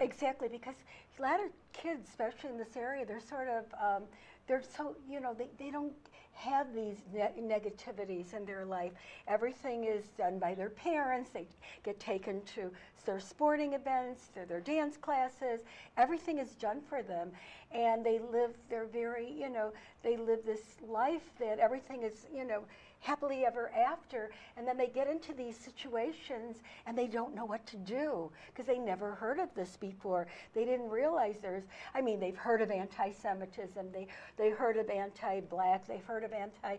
Exactly, because a lot of kids, especially in this area, they're sort of, um, they're so, you know, they, they don't have these ne- negativities in their life. Everything is done by their parents. They get taken to their sporting events, to their dance classes. Everything is done for them. And they live, they're very, you know, they live this life that everything is, you know, happily ever after. And then they get into these situations and they don't know what to do because they never heard of this before. They didn't realize there's, I mean, they've heard of anti Semitism, they, they heard of anti black, they've heard of anti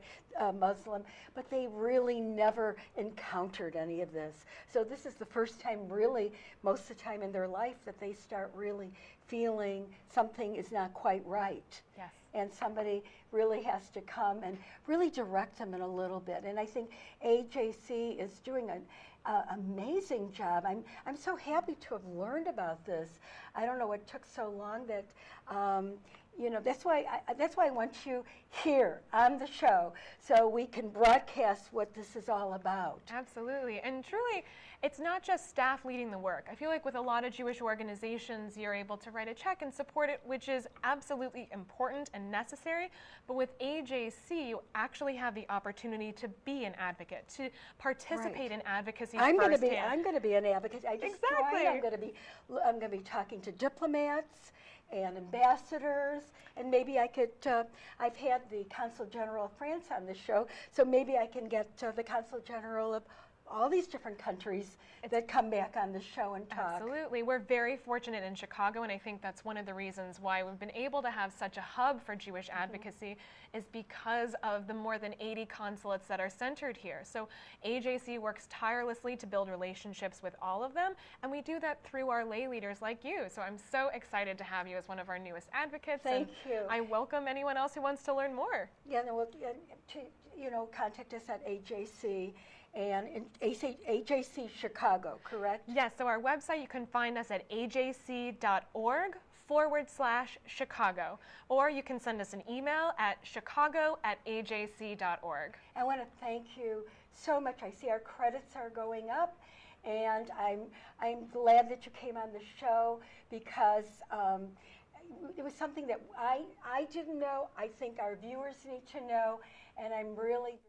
Muslim, but they really never encountered any of this. So this is the first time, really, most of the time in their life, that they start really feeling something is not quite right. Yes. And somebody really has to come and really direct them in a little bit. And I think AJC is doing an uh, amazing job. I'm, I'm so happy to have learned about this. I don't know what took so long that, um, you know, that's why I, that's why I want you here on the show so we can broadcast what this is all about. Absolutely. And truly, it's not just staff leading the work. I feel like with a lot of Jewish organizations, you're able to write a check and support it, which is absolutely important and necessary. But with AJC, you actually have the opportunity to be an advocate, to participate Right. in advocacy I'm going to be. I'm going to be an advocate. I just Exactly. joined. I'm going to be I'm going to be talking to diplomats and ambassadors, and maybe I could. Uh, I've had the Consul General of France on the show, so maybe I can get uh, the Consul General of all these different countries that come back on the show and talk. Absolutely. We're very fortunate in Chicago, and I think that's one of the reasons why we've been able to have such a hub for Jewish Mm-hmm. advocacy is because of the more than 80 consulates that are centered here. So AJC works tirelessly to build relationships with all of them, and we do that through our lay leaders like you. So I'm so excited to have you as one of our newest advocates. Thank and you. I welcome anyone else who wants to learn more. Yeah, no, well, yeah, to, you know, contact us at AJC and AJC Chicago, correct? Yes, so our website, you can find us at ajc.org forward slash Chicago. Or you can send us an email at chicago at ajc.org. I want to thank you so much. I see our credits are going up, and I'm I'm glad that you came on the show because um, it was something that I I didn't know. I think our viewers need to know, and I'm really.